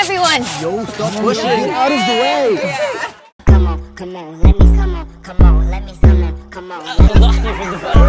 everyone. Yo, stop pushing. Get out of the way. Come on, come on, let me come on, come on, let me come on, come on.